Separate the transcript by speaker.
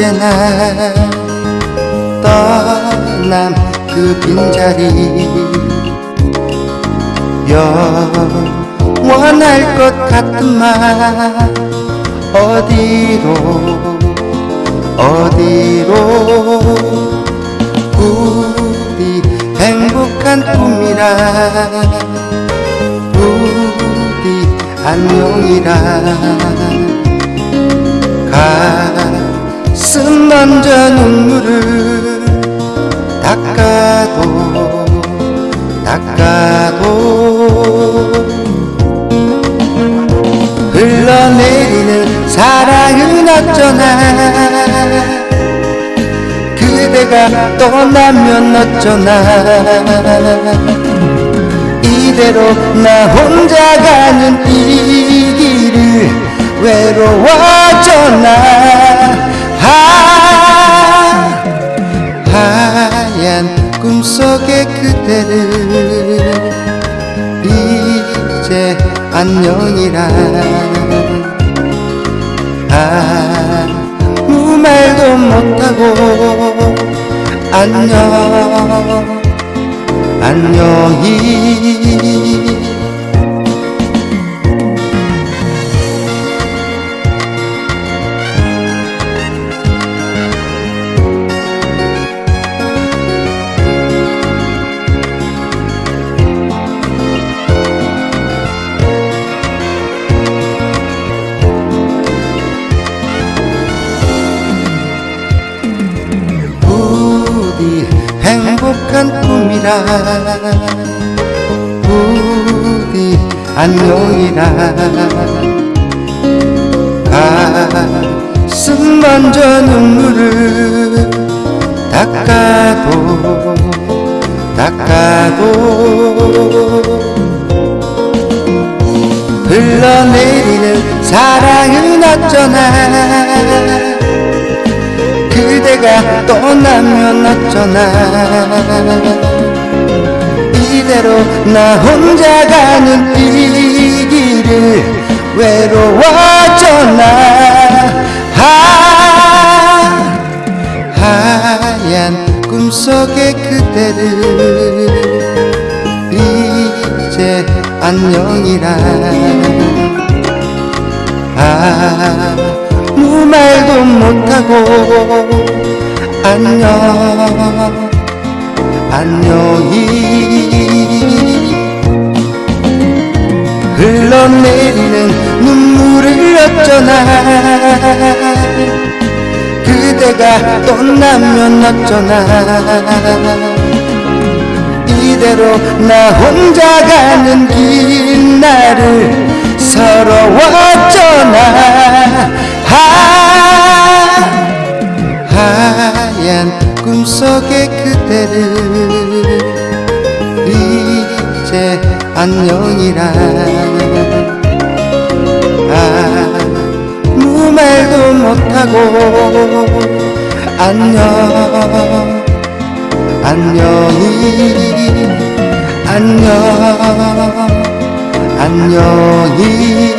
Speaker 1: 언제나 떠남 그 빈자리. 영원할 것 같은 말 어디로 어디로 우리 행복한 꿈이라 부디 안녕이라 가 슴 먼저 눈물을 닦아도 닦아도 흘러내리는 사랑은 어쩌나? 그대가 떠나면 어쩌나? 이대로 나 혼자 가는 이 길을 외로워져 나 꿈속의 그대를 이제 안녕이라. 아무 말도 못하고 안녕 안녕히 꿈이라 부디 안녕이라 가슴 먼저 눈물을 닦아도 닦아도 흘러내리는 사랑은 어쩌나. 그대가 떠나면 어쩌나 이대로 나 혼자 가는 이 길을 외로워져나? 하, 하얀 꿈속의 그대를 이제 안녕이라. 아무 말도 못하고 안녕 안녕히 흘러내리는 눈물을 어쩌나. 그대가 떠나면 어쩌나. 이대로 나 혼자 가는 길 나를 서러워져나 하, 하얀 꿈속의 그대를 이제 안녕이라 못하고. 안녕. 안녕히. 안녕. 안녕히